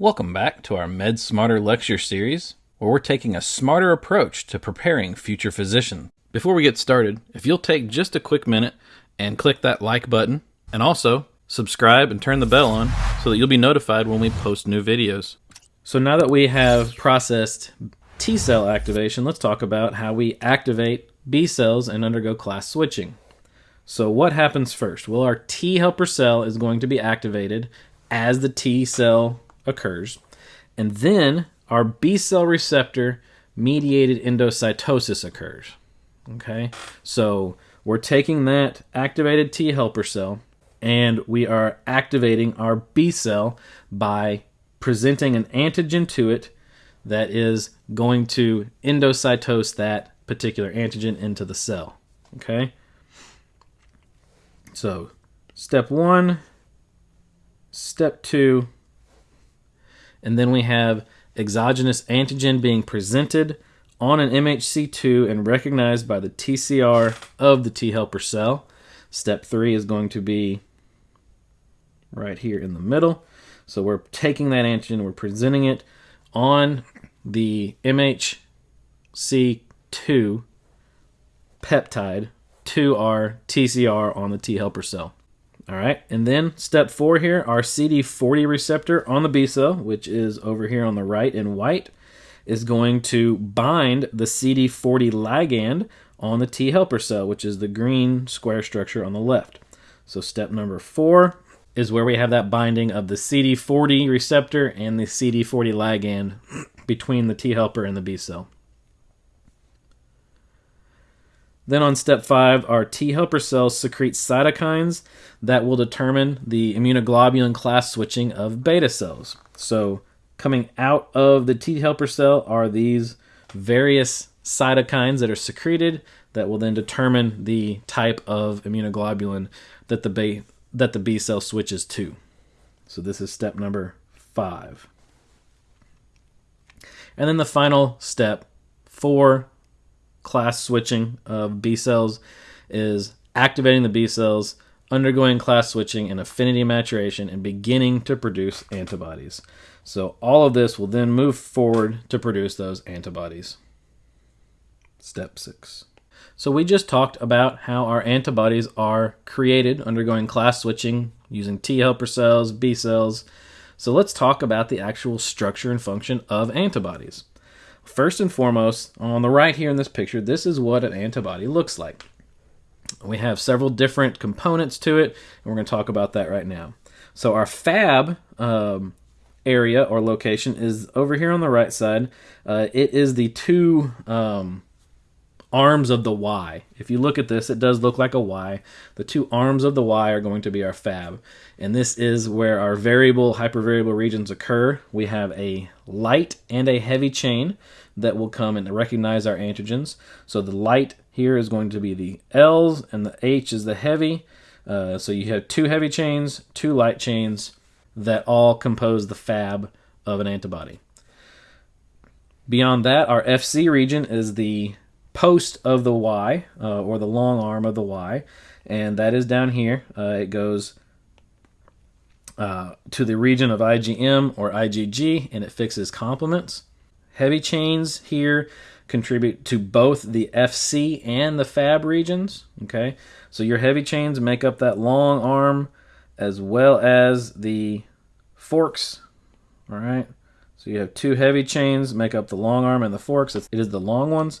Welcome back to our Med Smarter lecture series, where we're taking a smarter approach to preparing future physicians. Before we get started, if you'll take just a quick minute and click that like button, and also subscribe and turn the bell on so that you'll be notified when we post new videos. So now that we have processed T cell activation, let's talk about how we activate B cells and undergo class switching. So what happens first? Well, our T helper cell is going to be activated as the T cell occurs. And then our B cell receptor mediated endocytosis occurs. Okay, so we're taking that activated T helper cell and we are activating our B cell by presenting an antigen to it that is going to endocytose that particular antigen into the cell. Okay, so step one, step two, and then we have exogenous antigen being presented on an MHC2 and recognized by the TCR of the T helper cell. Step three is going to be right here in the middle. So we're taking that antigen, we're presenting it on the MHC2 peptide to our TCR on the T helper cell. All right, and then step four here, our CD40 receptor on the B cell, which is over here on the right in white, is going to bind the CD40 ligand on the T helper cell, which is the green square structure on the left. So step number four is where we have that binding of the CD40 receptor and the CD40 ligand between the T helper and the B cell. Then on step five, our T helper cells secrete cytokines that will determine the immunoglobulin class switching of beta cells. So coming out of the T helper cell are these various cytokines that are secreted that will then determine the type of immunoglobulin that the B, that the B cell switches to. So this is step number five. And then the final step for class switching of B cells is activating the B cells, undergoing class switching and affinity maturation, and beginning to produce antibodies. So all of this will then move forward to produce those antibodies. Step six. So we just talked about how our antibodies are created undergoing class switching using T helper cells, B cells. So let's talk about the actual structure and function of antibodies. First and foremost, on the right here in this picture, this is what an antibody looks like. We have several different components to it, and we're going to talk about that right now. So our Fab um, area or location is over here on the right side. Uh, it is the two um, arms of the Y. If you look at this, it does look like a Y. The two arms of the Y are going to be our fab. And this is where our variable, hypervariable regions occur. We have a light and a heavy chain that will come and recognize our antigens. So the light here is going to be the L's and the H is the heavy. Uh, so you have two heavy chains, two light chains that all compose the fab of an antibody. Beyond that, our FC region is the post of the Y, uh, or the long arm of the Y, and that is down here. Uh, it goes uh, to the region of IgM or IgG, and it fixes complements. Heavy chains here contribute to both the FC and the Fab regions. Okay, so your heavy chains make up that long arm as well as the forks. All right, so you have two heavy chains make up the long arm and the forks. It is the long ones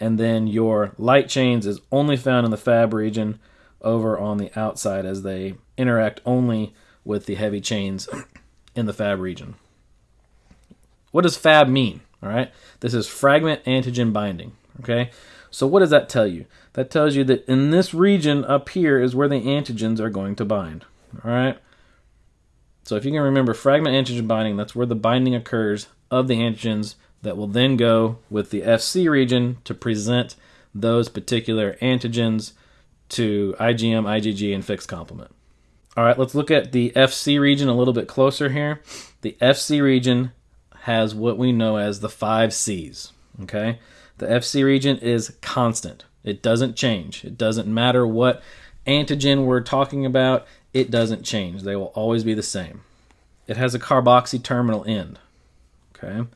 and then your light chains is only found in the fab region over on the outside as they interact only with the heavy chains in the fab region. What does fab mean? All right, this is fragment antigen binding. Okay, so what does that tell you? That tells you that in this region up here is where the antigens are going to bind. All right, so if you can remember fragment antigen binding, that's where the binding occurs of the antigens that will then go with the FC region to present those particular antigens to IgM, IgG, and fixed complement. All right, let's look at the FC region a little bit closer here. The FC region has what we know as the five C's. Okay, the FC region is constant. It doesn't change. It doesn't matter what antigen we're talking about. It doesn't change. They will always be the same. it has a carboxy terminal end. Okay.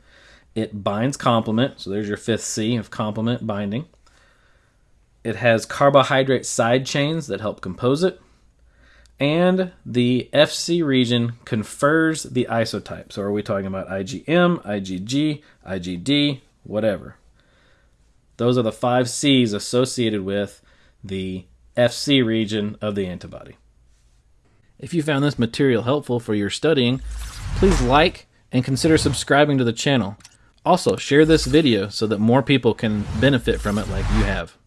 It binds complement, so there's your fifth C of complement binding. It has carbohydrate side chains that help compose it. And the FC region confers the isotype. So are we talking about IgM, IgG, IgD, whatever? Those are the five C's associated with the FC region of the antibody. If you found this material helpful for your studying, please like and consider subscribing to the channel. Also, share this video so that more people can benefit from it like you have.